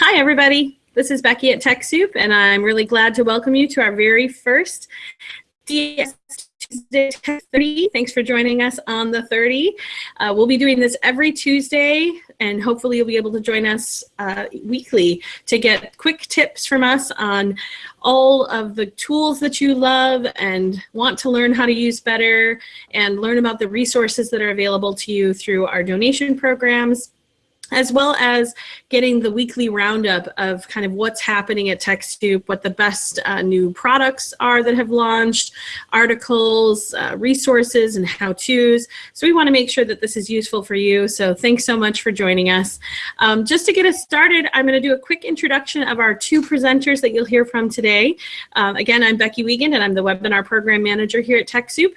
Hi, everybody. This is Becky at TechSoup, and I'm really glad to welcome you to our very first TS Tuesday 30. Thanks for joining us on the 30. Uh, we'll be doing this every Tuesday, and hopefully you'll be able to join us uh, weekly to get quick tips from us on all of the tools that you love and want to learn how to use better and learn about the resources that are available to you through our donation programs as well as getting the weekly roundup of kind of what's happening at TechSoup, what the best uh, new products are that have launched, articles, uh, resources, and how-tos. So we want to make sure that this is useful for you. So thanks so much for joining us. Um, just to get us started, I'm going to do a quick introduction of our two presenters that you'll hear from today. Um, again, I'm Becky Wiegand, and I'm the Webinar Program Manager here at TechSoup.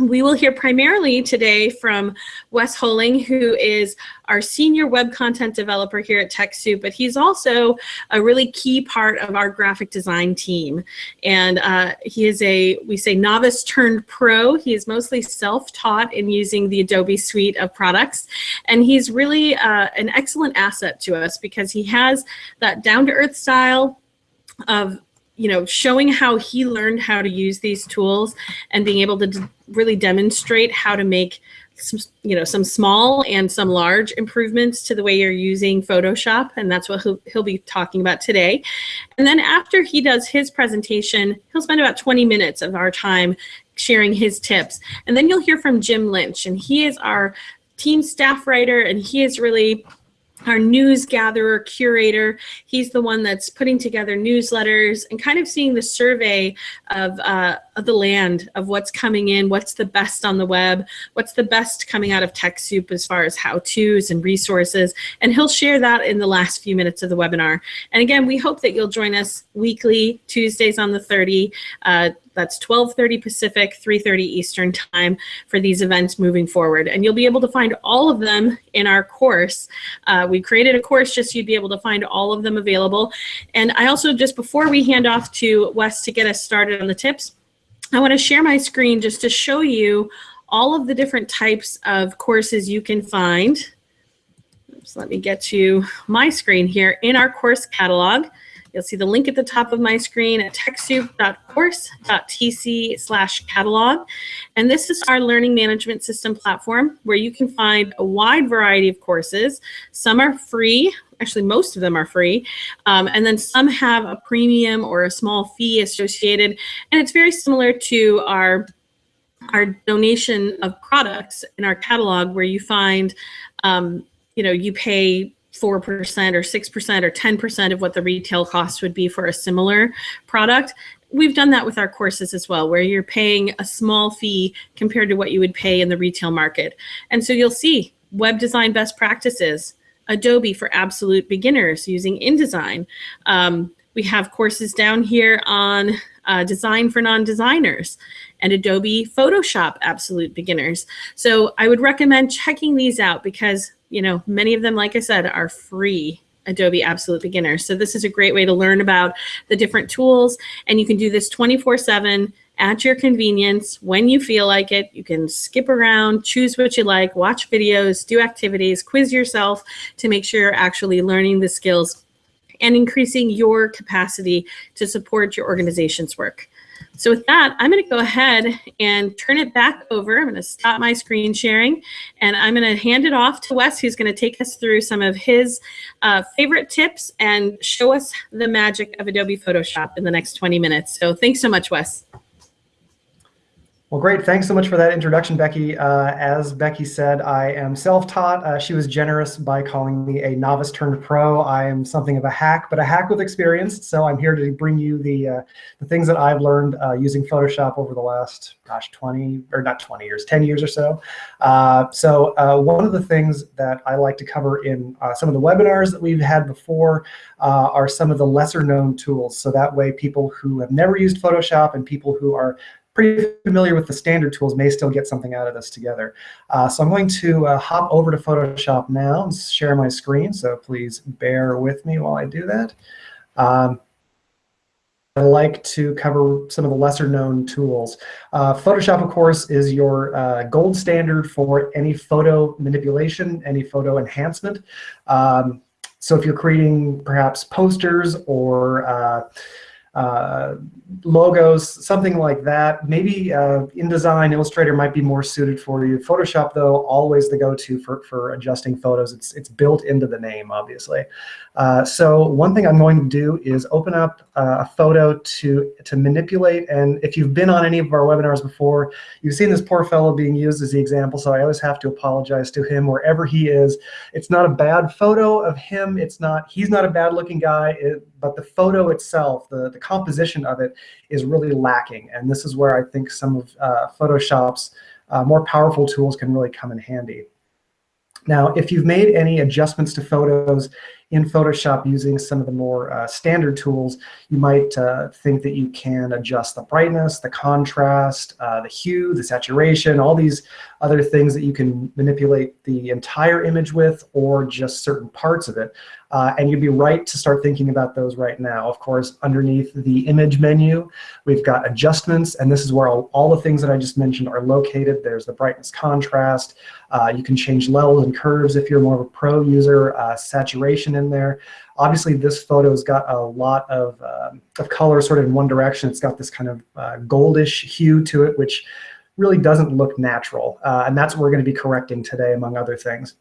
We will hear primarily today from Wes Holing, who is our senior web content developer here at TechSoup, but he's also a really key part of our graphic design team. And uh, he is a, we say novice turned pro. He is mostly self-taught in using the Adobe suite of products. And he's really uh, an excellent asset to us because he has that down-to-earth style of you know, showing how he learned how to use these tools and being able to really demonstrate how to make some, you know, some small and some large improvements to the way you're using Photoshop. And that's what he'll, he'll be talking about today. And then after he does his presentation, he'll spend about 20 minutes of our time sharing his tips. And then you'll hear from Jim Lynch, and he is our team staff writer, and he is really our news gatherer, curator. He's the one that's putting together newsletters and kind of seeing the survey of, uh, of the land of what's coming in, what's the best on the web, what's the best coming out of TechSoup as far as how-tos and resources. And he'll share that in the last few minutes of the webinar. And again, we hope that you'll join us weekly, Tuesdays on the 30. Uh, that's 12:30 Pacific, 3:30 Eastern time for these events moving forward. And you'll be able to find all of them in our course. Uh, we created a course just so you'd be able to find all of them available. And I also, just before we hand off to Wes to get us started on the tips, I want to share my screen just to show you all of the different types of courses you can find. So let me get to my screen here in our course catalog. You'll see the link at the top of my screen at techsoup.course.tc slash catalog. And this is our learning management system platform where you can find a wide variety of courses. Some are free, actually most of them are free, um, and then some have a premium or a small fee associated. And it's very similar to our our donation of products in our catalog where you find, um, you know, you pay 4% or 6% or 10% of what the retail cost would be for a similar product. We've done that with our courses as well, where you're paying a small fee compared to what you would pay in the retail market. And so you'll see web design best practices, Adobe for absolute beginners using InDesign. Um, we have courses down here on uh, design for non-designers and Adobe Photoshop absolute beginners. So I would recommend checking these out because you know, many of them, like I said, are free Adobe Absolute Beginner. So this is a great way to learn about the different tools and you can do this 24 seven at your convenience when you feel like it. You can skip around, choose what you like, watch videos, do activities, quiz yourself to make sure you're actually learning the skills and increasing your capacity to support your organization's work. So with that, I'm going to go ahead and turn it back over. I'm going to stop my screen sharing and I'm going to hand it off to Wes, who's going to take us through some of his uh, favorite tips and show us the magic of Adobe Photoshop in the next 20 minutes. So thanks so much, Wes. Well, great. Thanks so much for that introduction, Becky. Uh, as Becky said, I am self-taught. Uh, she was generous by calling me a novice turned pro. I am something of a hack, but a hack with experience. So I'm here to bring you the uh, the things that I've learned uh, using Photoshop over the last, gosh, 20 or not 20 years, 10 years or so. Uh, so uh, one of the things that I like to cover in some of the webinars that we've had before are some of the lesser known tools. So that way people who have never used Photoshop and people who are pretty familiar with the standard tools may still get something out of this together. Uh, so I'm going to uh, hop over to Photoshop now and share my screen. So please bear with me while I do that. Um, I like to cover some of the lesser known tools. Uh, Photoshop, of course, is your uh, gold standard for any photo manipulation, any photo enhancement. Um, so if you're creating perhaps posters or uh, uh, logos, something like that. Maybe uh, InDesign, Illustrator might be more suited for you. Photoshop, though, always the go-to for, for adjusting photos. It's, it's built into the name, obviously. Uh, so one thing I'm going to do is open up uh, a photo to, to manipulate. And if you've been on any of our webinars before, you've seen this poor fellow being used as the example. So I always have to apologize to him wherever he is. It's not a bad photo of him. It's not, he's not a bad looking guy, it, but the photo itself, the, the composition of it is really lacking. And this is where I think some of uh, Photoshop's uh, more powerful tools can really come in handy. Now, if you've made any adjustments to photos in Photoshop using some of the more uh, standard tools, you might uh, think that you can adjust the brightness, the contrast, uh, the hue, the saturation, all these other things that you can manipulate the entire image with or just certain parts of it. Uh, and you'd be right to start thinking about those right now. Of course, underneath the image menu, we've got adjustments, and this is where all, all the things that I just mentioned are located. There's the brightness contrast. Uh, you can change levels and curves if you're more of a pro user, uh, saturation in there. Obviously, this photo's got a lot of, um, of color sort of in one direction. It's got this kind of uh, goldish hue to it, which really doesn't look natural. Uh, and that's what we're going to be correcting today, among other things.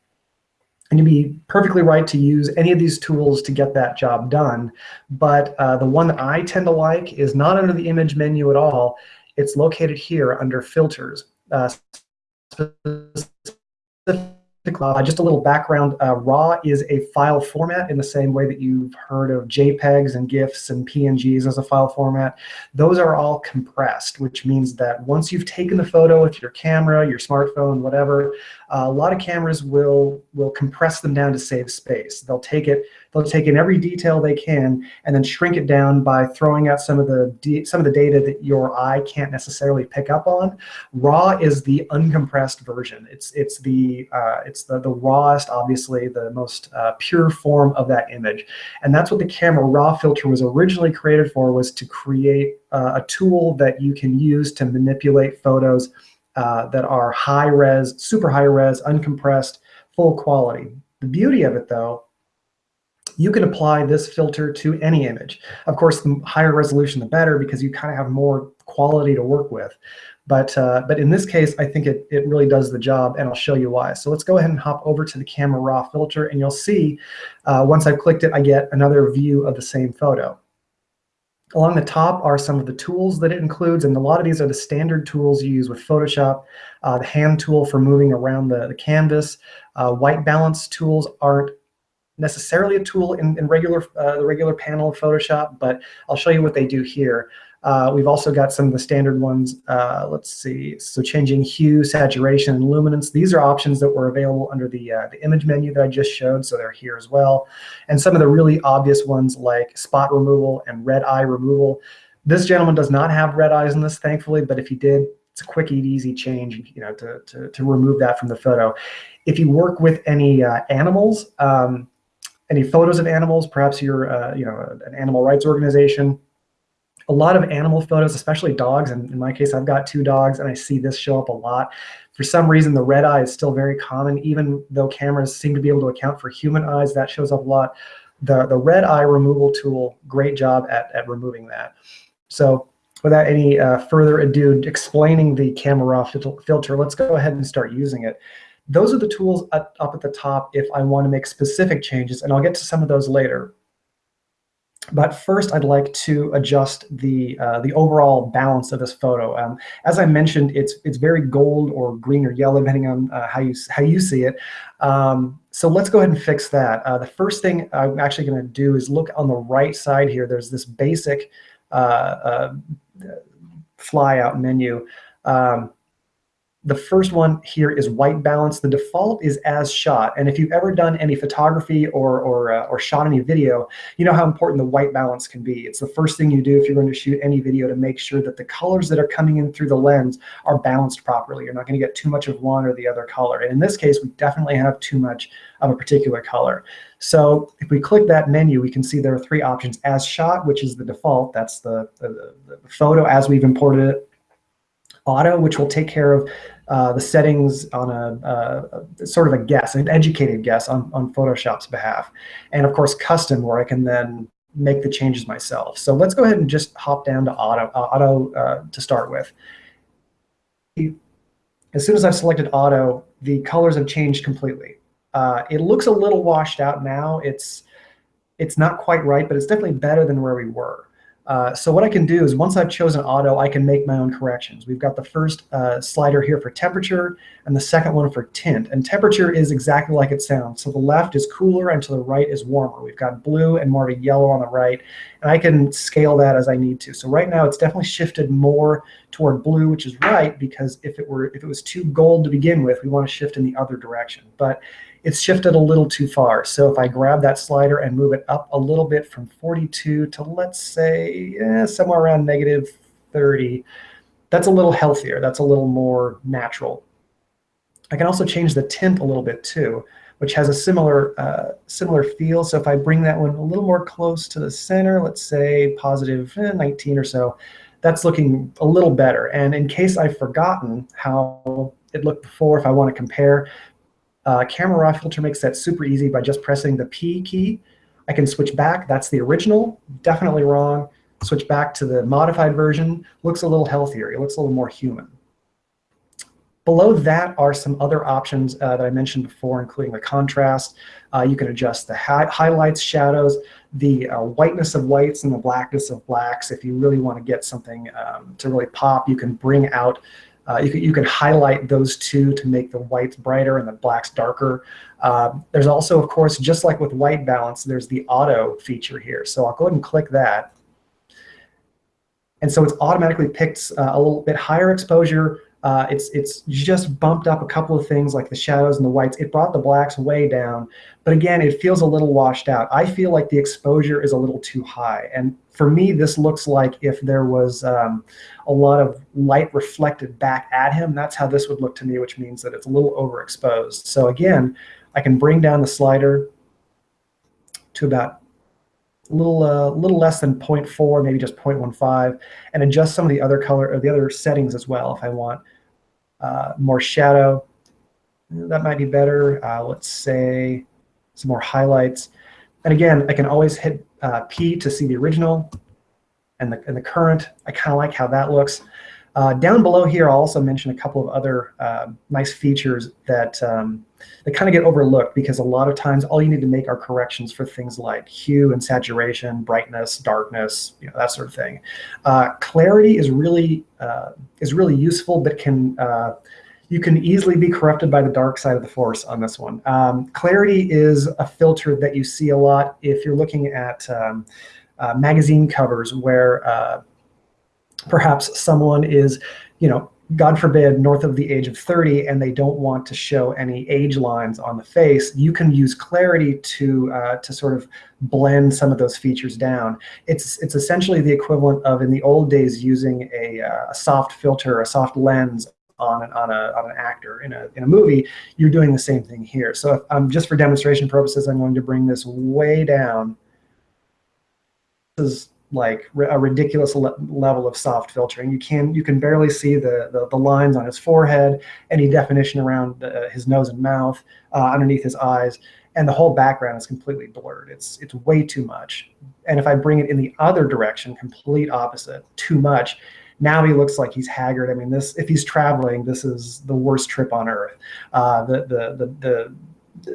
And you'd be perfectly right to use any of these tools to get that job done. But uh, the one that I tend to like is not under the image menu at all. It's located here under filters. Uh, uh, just a little background, uh, RAW is a file format in the same way that you've heard of JPEGs and GIFs and PNGs as a file format. Those are all compressed, which means that once you've taken the photo with your camera, your smartphone, whatever, a lot of cameras will, will compress them down to save space. They'll take it, they'll take in every detail they can and then shrink it down by throwing out some of the some of the data that your eye can't necessarily pick up on. RAW is the uncompressed version. It's it's the uh, it's the the rawest, obviously the most uh, pure form of that image, and that's what the camera raw filter was originally created for was to create uh, a tool that you can use to manipulate photos uh, that are high res, super high res, uncompressed, full quality. The beauty of it though you can apply this filter to any image. Of course, the higher resolution, the better, because you kind of have more quality to work with. But, uh, but in this case, I think it, it really does the job, and I'll show you why. So let's go ahead and hop over to the Camera Raw filter, and you'll see uh, once I've clicked it, I get another view of the same photo. Along the top are some of the tools that it includes, and a lot of these are the standard tools you use with Photoshop. Uh, the hand tool for moving around the, the canvas. Uh, white balance tools aren't necessarily a tool in, in regular uh, the regular panel of Photoshop, but I'll show you what they do here. Uh, we've also got some of the standard ones. Uh, let's see. So changing hue, saturation, and luminance. These are options that were available under the, uh, the image menu that I just showed, so they're here as well. And some of the really obvious ones like spot removal and red eye removal. This gentleman does not have red eyes in this, thankfully, but if he did, it's a quick and easy change you know, to, to, to remove that from the photo. If you work with any uh, animals, um, any photos of animals, perhaps you're uh, you know, an animal rights organization, a lot of animal photos, especially dogs, and in my case, I've got two dogs, and I see this show up a lot. For some reason, the red eye is still very common, even though cameras seem to be able to account for human eyes, that shows up a lot. The, the red eye removal tool, great job at, at removing that. So without any uh, further ado explaining the camera raw filter, let's go ahead and start using it. Those are the tools up, up at the top if I want to make specific changes, and I'll get to some of those later. But first, I'd like to adjust the uh, the overall balance of this photo. Um, as I mentioned, it's it's very gold or green or yellow, depending on uh, how you how you see it. Um, so let's go ahead and fix that. Uh, the first thing I'm actually going to do is look on the right side here. There's this basic uh, uh, flyout menu. Um, the first one here is white balance. The default is as shot. And if you've ever done any photography or, or, uh, or shot any video, you know how important the white balance can be. It's the first thing you do if you're going to shoot any video to make sure that the colors that are coming in through the lens are balanced properly. You're not going to get too much of one or the other color. And in this case, we definitely have too much of a particular color. So if we click that menu, we can see there are three options. As shot, which is the default. That's the, the, the photo as we've imported it auto, which will take care of uh, the settings on a, a, sort of a guess, an educated guess on, on Photoshop's behalf. And of course, custom, where I can then make the changes myself. So let's go ahead and just hop down to auto, uh, auto uh, to start with. As soon as I've selected auto, the colors have changed completely. Uh, it looks a little washed out now. It's, it's not quite right, but it's definitely better than where we were. Uh, so what I can do is once I've chosen auto, I can make my own corrections. We've got the first uh, slider here for temperature and the second one for tint. And temperature is exactly like it sounds. So the left is cooler and to the right is warmer. We've got blue and more of a yellow on the right. And I can scale that as I need to. So right now it's definitely shifted more toward blue, which is right, because if it were if it was too gold to begin with, we want to shift in the other direction. But it's shifted a little too far. So if I grab that slider and move it up a little bit from 42 to let's say eh, somewhere around negative 30, that's a little healthier. That's a little more natural. I can also change the tint a little bit too, which has a similar uh, similar feel. So if I bring that one a little more close to the center, let's say positive eh, 19 or so, that's looking a little better. And in case I've forgotten how it looked before, if I want to compare, uh, camera raw filter makes that super easy by just pressing the P key. I can switch back. That's the original. Definitely wrong. Switch back to the modified version. Looks a little healthier. It looks a little more human. Below that are some other options uh, that I mentioned before, including the contrast. Uh, you can adjust the hi highlights, shadows, the uh, whiteness of whites and the blackness of blacks. If you really want to get something um, to really pop, you can bring out uh, you, can, you can highlight those two to make the whites brighter and the blacks darker. Uh, there's also, of course, just like with white balance, there's the auto feature here. So I'll go ahead and click that. And so it's automatically picked uh, a little bit higher exposure uh, it's, it's just bumped up a couple of things like the shadows and the whites. It brought the blacks way down. But again, it feels a little washed out. I feel like the exposure is a little too high. And for me, this looks like if there was um, a lot of light reflected back at him, that's how this would look to me, which means that it's a little overexposed. So again, I can bring down the slider to about a little, uh, little less than 0.4, maybe just 0.15, and adjust some of the other color or the other settings as well if I want uh, more shadow. That might be better. Uh, let's say some more highlights. And again, I can always hit uh, P to see the original and the, and the current. I kind of like how that looks. Uh, down below here, I'll also mention a couple of other uh, nice features that, um, that kind of get overlooked because a lot of times all you need to make are corrections for things like hue and saturation, brightness, darkness, you know, that sort of thing. Uh, clarity is really, uh, is really useful, but can, uh, you can easily be corrupted by the dark side of the force on this one. Um, clarity is a filter that you see a lot if you're looking at um, uh, magazine covers where perhaps someone is, you know, God forbid, north of the age of 30 and they don't want to show any age lines on the face, you can use clarity to, uh, to sort of blend some of those features down. It's, it's essentially the equivalent of in the old days using a, uh, a soft filter, a soft lens on an, on, a, on an actor in a, in a movie, you're doing the same thing here. So if, um, just for demonstration purposes, I'm going to bring this way down. This is like a ridiculous le level of soft filtering. You can you can barely see the, the, the lines on his forehead, any definition around uh, his nose and mouth, uh, underneath his eyes, and the whole background is completely blurred. It's it's way too much. And if I bring it in the other direction, complete opposite, too much, now he looks like he's haggard. I mean, this if he's traveling, this is the worst trip on earth. Uh, the, the, the the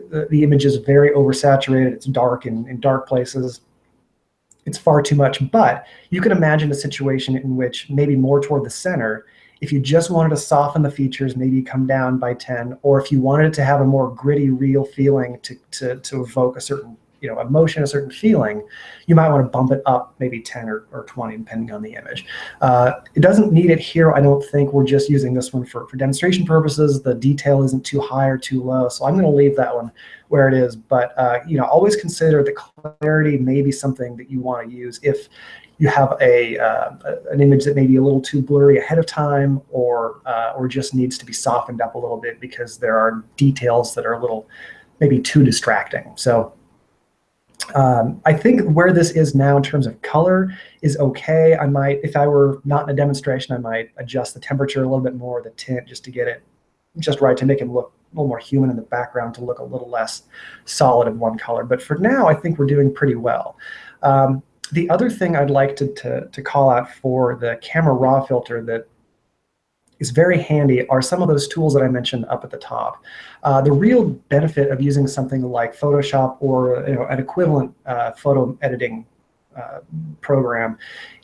the the image is very oversaturated. It's dark in, in dark places it's far too much. But you can imagine a situation in which maybe more toward the center, if you just wanted to soften the features, maybe come down by 10, or if you wanted to have a more gritty, real feeling to, to, to evoke a certain you know, emotion, a certain feeling, you might want to bump it up maybe 10 or, or 20, depending on the image. Uh, it doesn't need it here. I don't think we're just using this one for, for demonstration purposes. The detail isn't too high or too low. So I'm going to leave that one where it is. But, uh, you know, always consider the clarity may be something that you want to use if you have a uh, an image that may be a little too blurry ahead of time or uh, or just needs to be softened up a little bit because there are details that are a little maybe too distracting. So um, I think where this is now in terms of color is okay. I might, if I were not in a demonstration, I might adjust the temperature a little bit more, the tint, just to get it just right to make him look a little more human in the background to look a little less solid in one color. But for now, I think we're doing pretty well. Um, the other thing I'd like to, to, to call out for the camera raw filter that is very handy are some of those tools that I mentioned up at the top. Uh, the real benefit of using something like Photoshop or you know, an equivalent uh, photo editing uh, program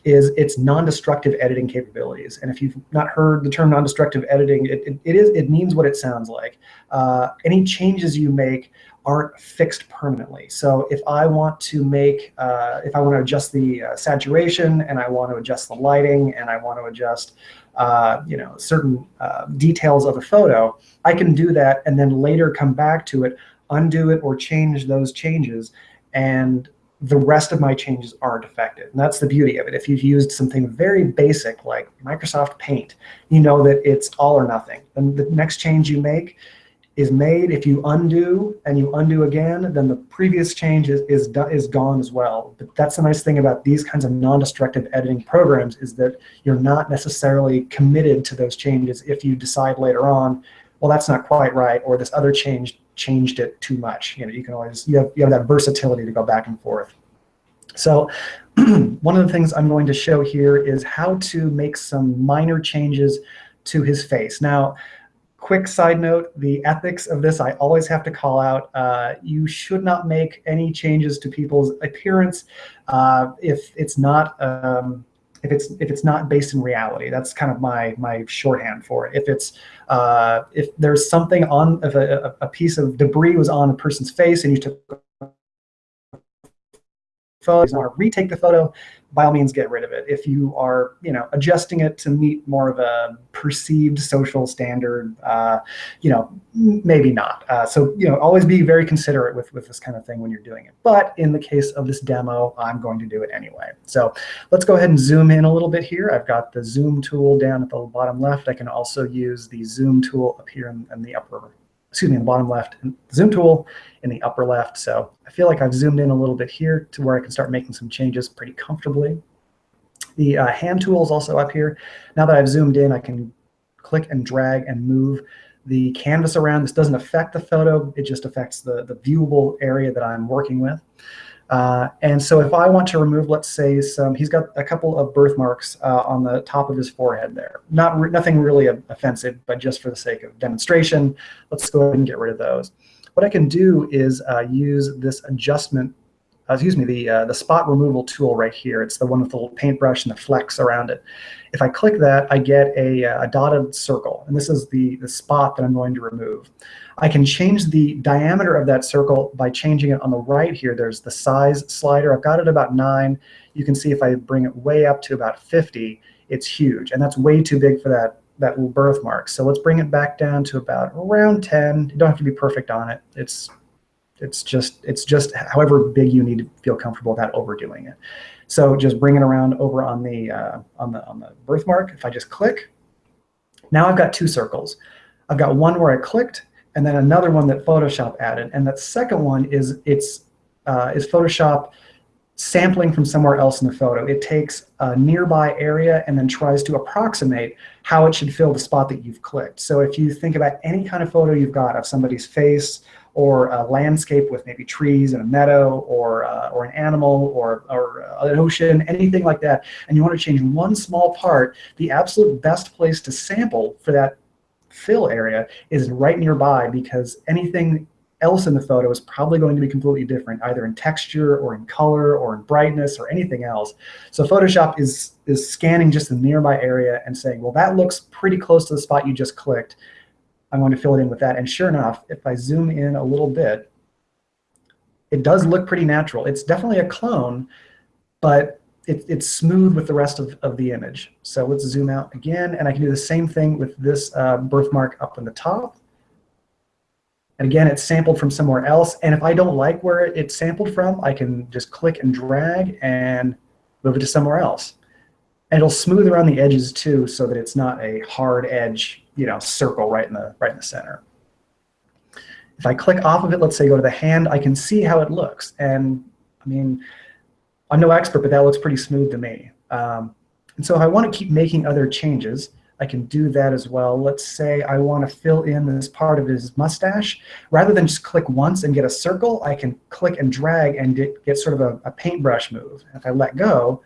is its non-destructive editing capabilities. And if you've not heard the term non-destructive editing, it, it, it is it means what it sounds like. Uh, any changes you make aren't fixed permanently. So if I want to make, uh, if I want to adjust the uh, saturation and I want to adjust the lighting and I want to adjust, uh, you know, certain uh, details of a photo, I can do that and then later come back to it, undo it or change those changes and the rest of my changes aren't affected. And that's the beauty of it. If you've used something very basic like Microsoft Paint, you know that it's all or nothing. And the next change you make is made. If you undo and you undo again, then the previous change is, is, is gone as well. But that's the nice thing about these kinds of non-destructive editing programs is that you're not necessarily committed to those changes if you decide later on, well, that's not quite right, or this other change changed it too much. You know, you can always, you have, you have that versatility to go back and forth. So one of the things I'm going to show here is how to make some minor changes to his face. Now, quick side note, the ethics of this I always have to call out. Uh, you should not make any changes to people's appearance uh, if it's not um, if it's if it's not based in reality. That's kind of my my shorthand for it. If it's uh, if there's something on if a, a piece of debris was on a person's face and you took photo, you want to retake the photo, by all means get rid of it. If you are, you know, adjusting it to meet more of a perceived social standard, uh, you know, maybe not. Uh, so, you know, always be very considerate with, with this kind of thing when you're doing it. But in the case of this demo, I'm going to do it anyway. So let's go ahead and zoom in a little bit here. I've got the zoom tool down at the bottom left. I can also use the zoom tool up here in, in the upper excuse me, in the bottom left, zoom tool in the upper left. So I feel like I've zoomed in a little bit here to where I can start making some changes pretty comfortably. The uh, hand tool is also up here. Now that I've zoomed in, I can click and drag and move the canvas around. This doesn't affect the photo. It just affects the, the viewable area that I'm working with. Uh, and so if I want to remove, let's say, some, he's got a couple of birthmarks uh, on the top of his forehead there. Not re nothing really offensive, but just for the sake of demonstration, let's go ahead and get rid of those. What I can do is uh, use this adjustment, uh, excuse me, the, uh, the spot removal tool right here. It's the one with the little paintbrush and the flex around it. If I click that, I get a, a dotted circle, and this is the, the spot that I'm going to remove. I can change the diameter of that circle by changing it on the right here. There's the size slider. I've got it about 9. You can see if I bring it way up to about 50, it's huge. And that's way too big for that, that little birthmark. So let's bring it back down to about around 10. You don't have to be perfect on it. It's, it's, just, it's just however big you need to feel comfortable without overdoing it. So just bring it around over on the, uh, on, the, on the birthmark. If I just click, now I've got two circles. I've got one where I clicked and then another one that Photoshop added. And that second one is it's uh, is Photoshop sampling from somewhere else in the photo. It takes a nearby area and then tries to approximate how it should fill the spot that you've clicked. So if you think about any kind of photo you've got of somebody's face or a landscape with maybe trees and a meadow or, uh, or an animal or, or an ocean, anything like that, and you want to change one small part, the absolute best place to sample for that fill area is right nearby because anything else in the photo is probably going to be completely different, either in texture or in color or in brightness or anything else. So Photoshop is, is scanning just the nearby area and saying, well, that looks pretty close to the spot you just clicked. I'm going to fill it in with that. And sure enough, if I zoom in a little bit, it does look pretty natural. It's definitely a clone, but it, it's smooth with the rest of, of the image. So let's zoom out again, and I can do the same thing with this uh, birthmark up in the top. And again, it's sampled from somewhere else. And if I don't like where it's sampled from, I can just click and drag and move it to somewhere else. And it'll smooth around the edges too, so that it's not a hard edge, you know, circle right in the right in the center. If I click off of it, let's say go to the hand, I can see how it looks. And I mean, I'm no expert, but that looks pretty smooth to me. Um, and so if I want to keep making other changes, I can do that as well. Let's say I want to fill in this part of his mustache. Rather than just click once and get a circle, I can click and drag and get, sort of a, a paintbrush move. If I let go,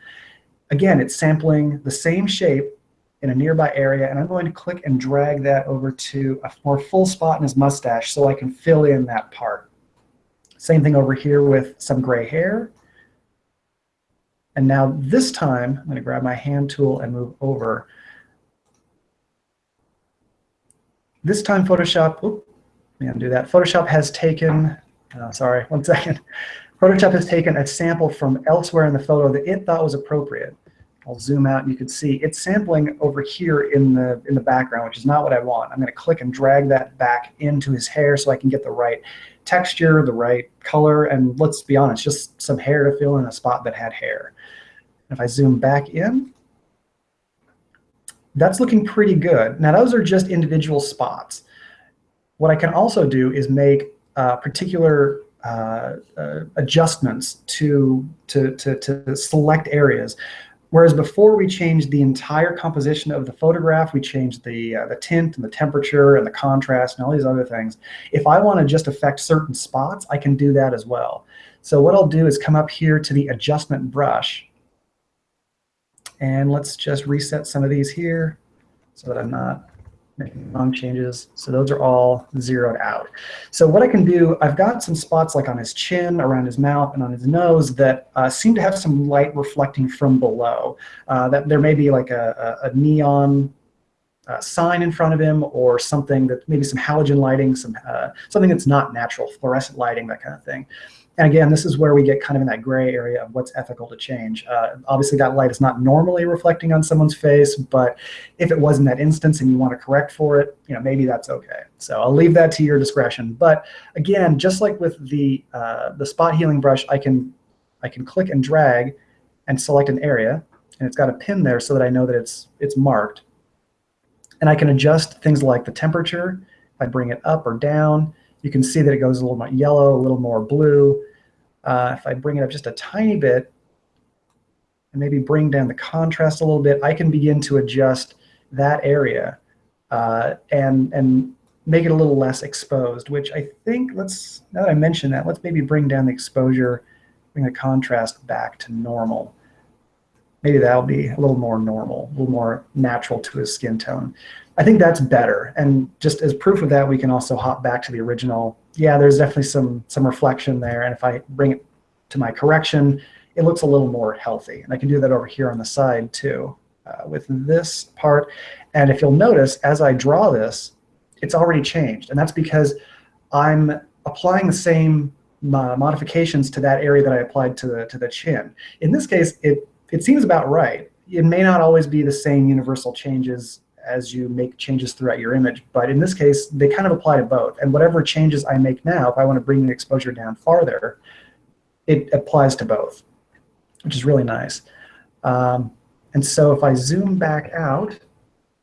again, it's sampling the same shape in a nearby area, and I'm going to click and drag that over to a more full spot in his mustache so I can fill in that part. Same thing over here with some gray hair. And now this time, I'm going to grab my hand tool and move over. This time Photoshop, whoop, let me undo that. Photoshop has taken, oh, sorry, one second. Photoshop has taken a sample from elsewhere in the photo that it thought was appropriate. I'll zoom out and you can see it's sampling over here in the in the background, which is not what I want. I'm going to click and drag that back into his hair so I can get the right texture, the right color, and let's be honest, just some hair to fill in a spot that had hair. If I zoom back in, that's looking pretty good. Now those are just individual spots. What I can also do is make uh, particular uh, uh, adjustments to, to, to, to select areas. Whereas before we changed the entire composition of the photograph, we changed the, uh, the tint and the temperature and the contrast and all these other things. If I want to just affect certain spots, I can do that as well. So what I'll do is come up here to the adjustment brush. And let's just reset some of these here so that I'm not making wrong changes. So those are all zeroed out. So what I can do, I've got some spots like on his chin, around his mouth, and on his nose that uh, seem to have some light reflecting from below. Uh, that there may be like a, a, neon uh, sign in front of him or something that maybe some halogen lighting, some uh, something that's not natural, fluorescent lighting, that kind of thing. And again, this is where we get kind of in that gray area of what's ethical to change. Uh, obviously, that light is not normally reflecting on someone's face, but if it was in that instance and you want to correct for it, you know, maybe that's okay. So I'll leave that to your discretion. But again, just like with the uh, the spot healing brush, I can I can click and drag and select an area, and it's got a pin there so that I know that it's it's marked. And I can adjust things like the temperature. I bring it up or down, you can see that it goes a little more yellow, a little more blue. Uh, if I bring it up just a tiny bit and maybe bring down the contrast a little bit, I can begin to adjust that area uh, and, and make it a little less exposed, which I think, let's, now that I mentioned that, let's maybe bring down the exposure, bring the contrast back to normal. Maybe that'll be a little more normal, a little more natural to his skin tone. I think that's better. And just as proof of that, we can also hop back to the original. Yeah, there's definitely some, some reflection there. And if I bring it to my correction, it looks a little more healthy. And I can do that over here on the side too uh, with this part. And if you'll notice, as I draw this, it's already changed. And that's because I'm applying the same uh, modifications to that area that I applied to the, to the chin. In this case, it, it seems about right. It may not always be the same universal changes as you make changes throughout your image. But in this case, they kind of apply to both. And whatever changes I make now, if I want to bring the exposure down farther, it applies to both, which is really nice. Um, and so if I zoom back out,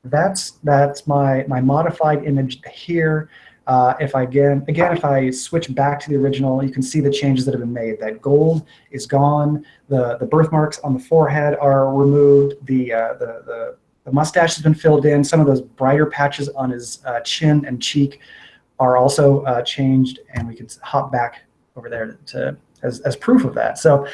that's that's my my modified image here. Uh, if I again again if I switch back to the original, you can see the changes that have been made. That gold is gone. The the birthmarks on the forehead are removed. The uh, the the the mustache has been filled in. Some of those brighter patches on his uh, chin and cheek are also uh, changed, and we can hop back over there to, to as, as proof of that. So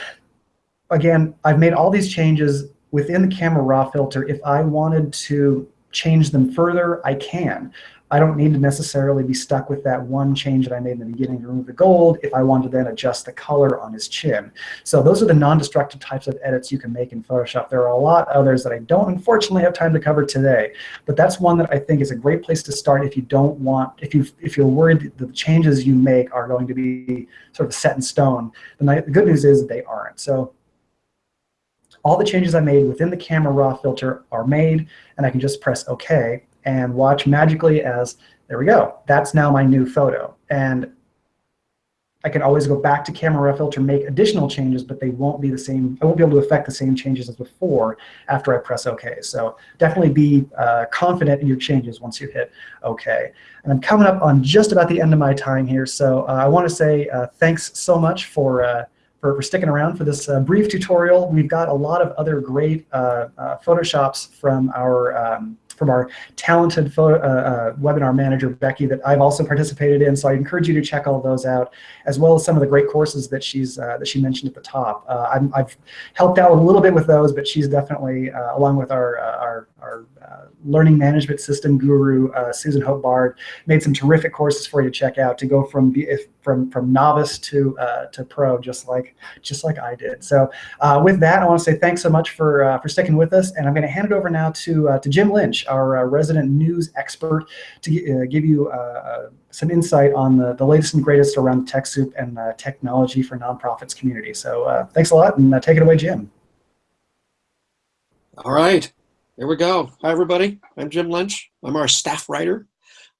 again, I've made all these changes within the camera raw filter. If I wanted to change them further, I can. I don't need to necessarily be stuck with that one change that I made in the beginning to remove the gold if I want to then adjust the color on his chin. So those are the non-destructive types of edits you can make in Photoshop. There are a lot others that I don't unfortunately have time to cover today, but that's one that I think is a great place to start if you don't want, if, you if you're worried that the changes you make are going to be sort of set in stone. The, the good news is that they aren't. So all the changes I made within the camera raw filter are made, and I can just press OK and watch magically as, there we go, that's now my new photo. And I can always go back to camera raw filter, make additional changes, but they won't be the same, I won't be able to affect the same changes as before after I press OK. So definitely be uh, confident in your changes once you hit OK. And I'm coming up on just about the end of my time here, so uh, I want to say uh, thanks so much for uh, for, for sticking around for this uh, brief tutorial. We've got a lot of other great uh, uh, Photoshops from our um, from our talented photo, uh, uh, webinar manager, Becky, that I've also participated in. So I encourage you to check all those out, as well as some of the great courses that she's uh, that she mentioned at the top. i have helped out a little bit with those, but she's definitely, along with our, our, our learning management system guru, Susan Hope Bard, made some terrific courses for you to check out to go from from from novice to uh, to pro, just like just like I did. So uh, with that, I want to say thanks so much for uh, for sticking with us, and I'm going to hand it over now to uh, to Jim Lynch, our uh, resident news expert, to uh, give you some insight on the, the latest and greatest around TechSoup and technology for nonprofits community. So thanks a lot, and take it away, Jim. All right, here we go. Hi, everybody. I'm Jim Lynch. I'm our staff writer.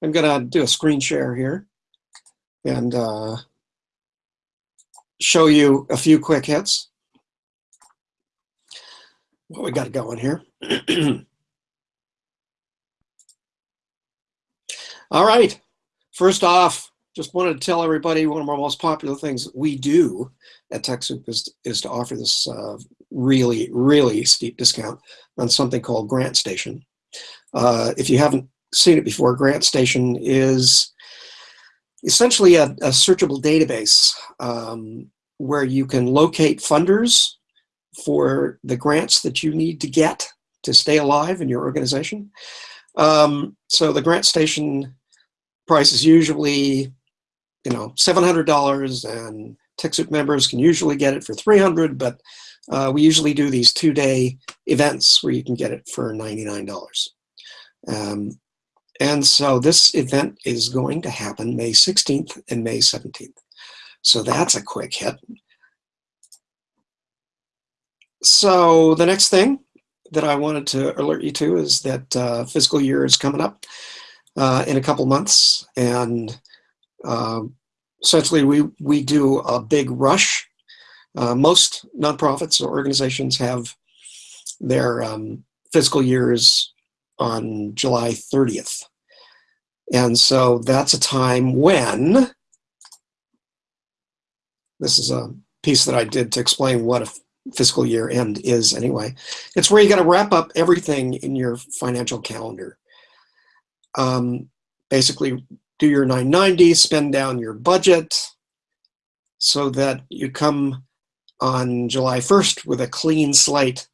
I'm going to do a screen share here and uh, show you a few quick hits. What we got going here. All right. First off, just wanted to tell everybody one of our most popular things we do at TechSoup is, is to offer this uh, really, really steep discount on something called GrantStation. Uh, if you haven't seen it before, GrantStation is essentially a, a searchable database um, where you can locate funders for the grants that you need to get to stay alive in your organization. Um, so the GrantStation price is usually, you know, $700 and TechSoup members can usually get it for 300 but uh, we usually do these two-day events where you can get it for $99. Um, and so this event is going to happen May 16th and May 17th. So that's a quick hit. So the next thing that I wanted to alert you to is that uh, fiscal year is coming up uh, in a couple months. And uh, essentially we, we do a big rush. Uh, most nonprofits or organizations have their um, fiscal years on July 30th. And so that's a time when, this is a piece that I did to explain what a fiscal year end is anyway. It's where you got to wrap up everything in your financial calendar. Um, basically do your 990, spend down your budget so that you come on July 1st with a clean slate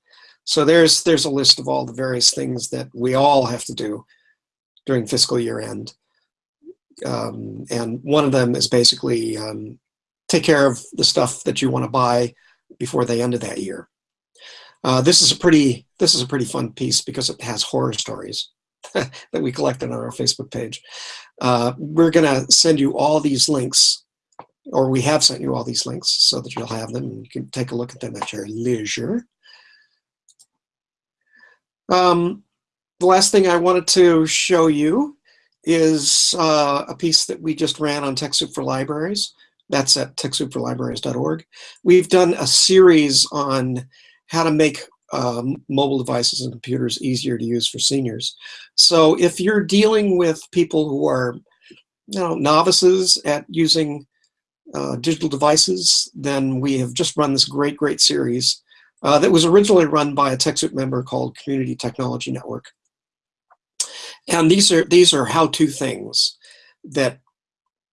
so there's there's a list of all the various things that we all have to do during fiscal year end. Um, and one of them is basically um, take care of the stuff that you want to buy before the end of that year. Uh, this is a pretty this is a pretty fun piece because it has horror stories that we collected on our Facebook page. Uh, we're gonna send you all these links, or we have sent you all these links so that you'll have them and you can take a look at them at your leisure. Um, the last thing I wanted to show you is uh, a piece that we just ran on TechSoup for Libraries. That's at TechSoupForLibraries.org. We've done a series on how to make um, mobile devices and computers easier to use for seniors. So if you're dealing with people who are you know, novices at using uh, digital devices, then we have just run this great, great series uh, that was originally run by a TechSoup member called Community Technology Network. And these are these are how-to things that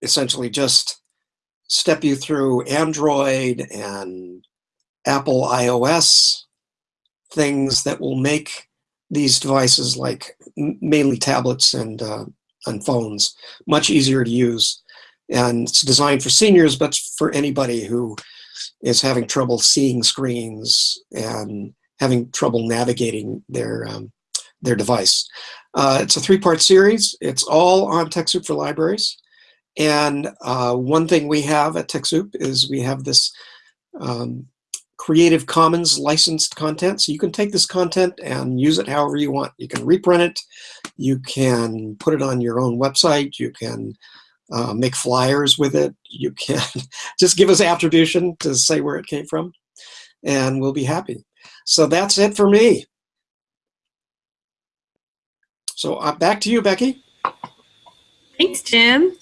essentially just step you through Android and Apple iOS things that will make these devices like mainly tablets and uh, and phones much easier to use and it's designed for seniors but for anybody who is having trouble seeing screens and having trouble navigating their um, their device. Uh, it's a three-part series. It's all on TechSoup for Libraries. And uh, one thing we have at TechSoup is we have this um, Creative Commons licensed content. So you can take this content and use it however you want. You can reprint it. You can put it on your own website. You can uh, make flyers with it. You can just give us attribution to say where it came from, and we'll be happy. So that's it for me. So uh, back to you, Becky. Thanks, Jim.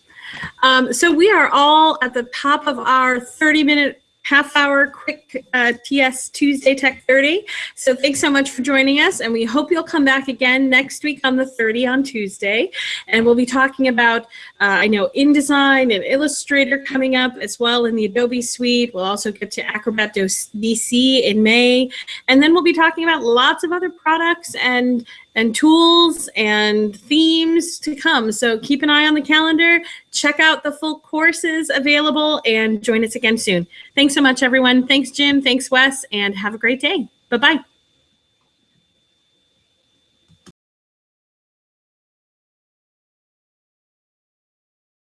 Um, so we are all at the top of our 30 minute half hour quick uh, TS Tuesday Tech 30. So thanks so much for joining us. And we hope you'll come back again next week on the 30 on Tuesday. And we'll be talking about, uh, I know, InDesign and Illustrator coming up as well in the Adobe suite. We'll also get to Acrobat DC in May. And then we'll be talking about lots of other products and and tools and themes to come. So keep an eye on the calendar, check out the full courses available, and join us again soon. Thanks so much, everyone. Thanks, Jim. Thanks, Wes, and have a great day. Bye-bye.